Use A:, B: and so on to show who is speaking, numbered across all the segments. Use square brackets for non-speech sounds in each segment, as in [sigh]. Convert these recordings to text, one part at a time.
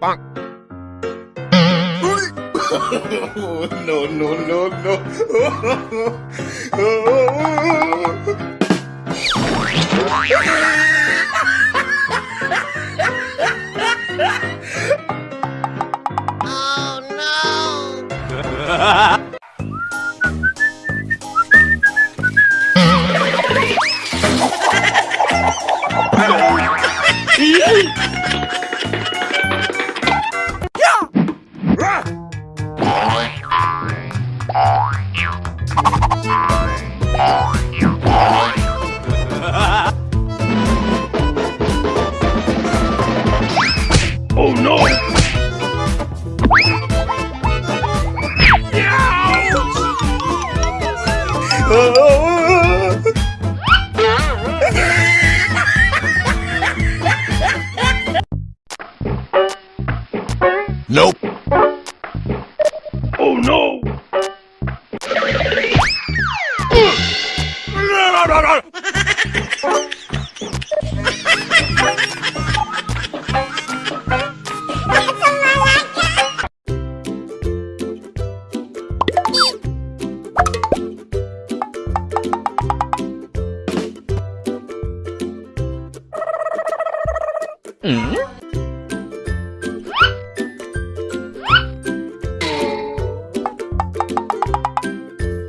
A: [laughs] no, no, no, no.
B: Oh no!
A: nope.
B: Oh [laughs] Hmm?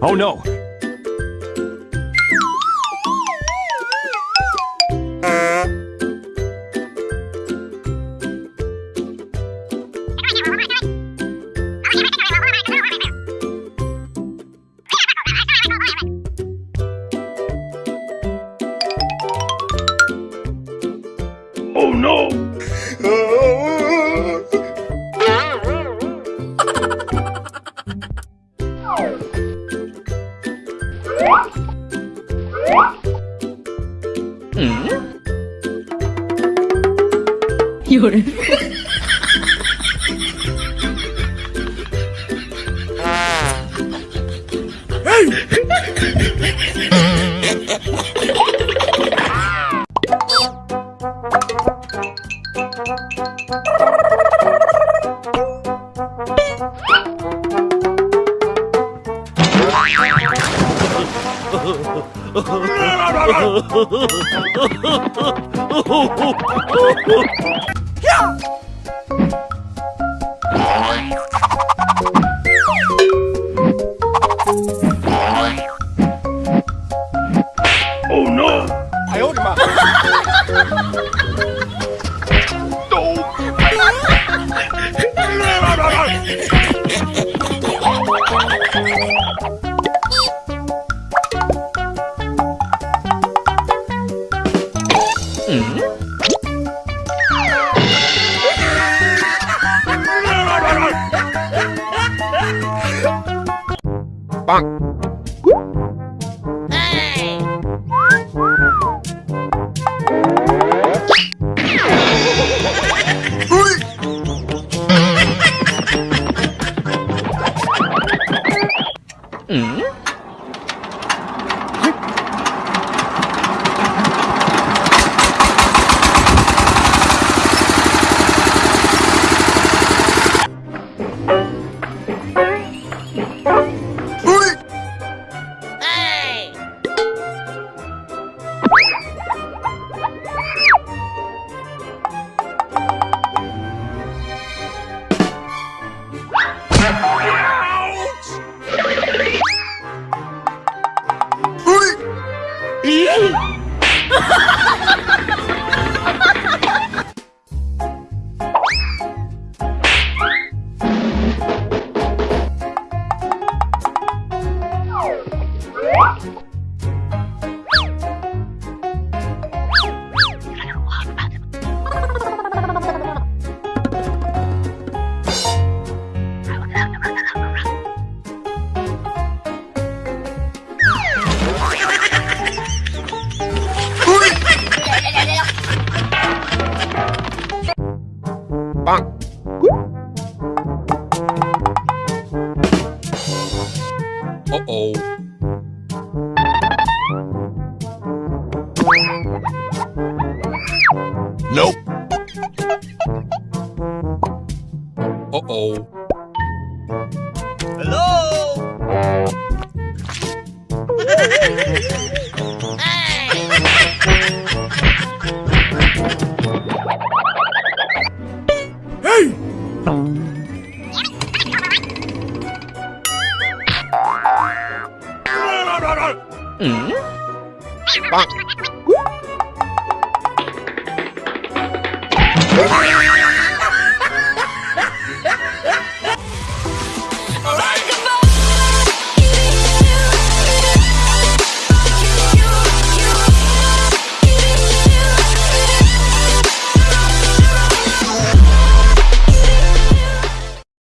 C: Oh no!
B: Oh no! [laughs]
C: Hmm?
D: 有人。
B: Oh [laughs] Mm-hmm. [laughs]
C: 咦！哈哈哈哈哈！哈哈。
A: Uh-oh. Nope. Uh-oh. Hello? [laughs]
E: Bonk.